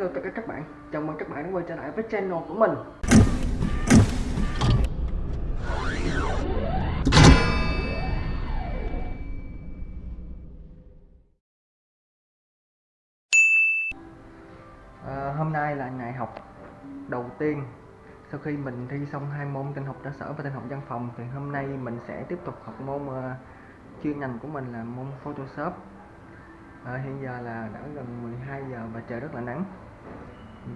Hello tất cả các bạn, chào mừng các bạn đã quay trở lại với channel của mình. À, Hôm nay là ngày học đầu tiên. Sau khi mình thi xong hai môn tin học cơ sở và tin học văn phòng Thì hôm nay mình sẽ tiếp tục học môn uh, chuyên ngành của mình là môn Photoshop. À, Hiện giờ là đã gần 12 giờ và trời rất là nắng.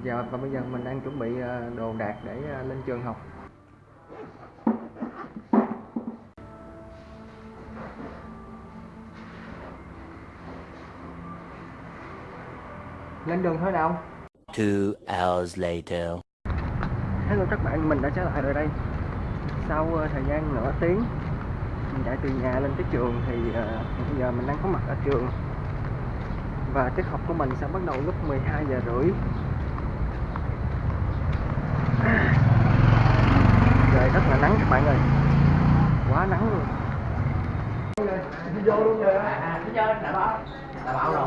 Giờ và bây giờ mình đang chuẩn bị ờ, đồ đạc để ờ, lên trường học. Lên đường thôi nào. Two hours later. Hello các bạn, mình đã trở lại rồi đây. Sau uh, thời gian nửa tiếng mình chạy từ nhà lên tới trường thì uh, bây giờ mình đang có mặt ở trường và tiết học của mình sẽ bắt đầu lúc 12 giờ rưỡi trời rất là nắng các bạn ơi. Quá nắng luôn. Đi vô luôn rồi à, đi vô đã bảo đã bảo rồi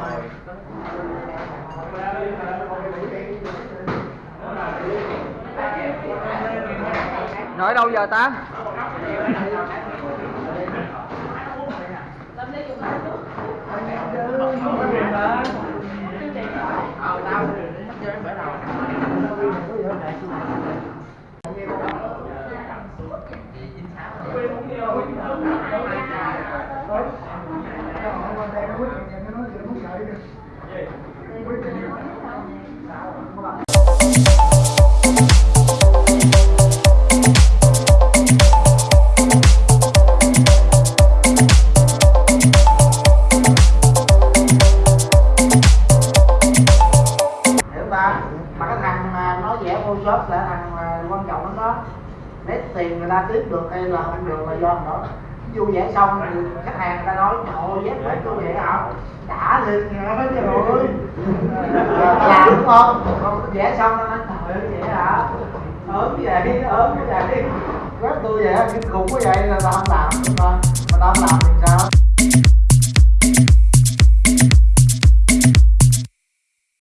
nói đâu giờ ta? Ờ tao chưa đến bữa đầu hiểu ta mà cái thằng mà nó vẽ À, photoshop là thằng à, quan trọng lắm đó. Lấy tiền người ta tiếp được hay là không được là do thằng đó. Vui vẻ xong thì khách hàng người ta nói, trời ơi, vẽ phải tôi vậy hả? Đã liền nghe hết trời ơi làm đúng không con vẽ xong nó nói trời ơi vẽ hả? Ớn vậy ớn vậy rất tôi vậy kinh khủng quá vậy, là tao không làm. Mà tao không làm thì sao?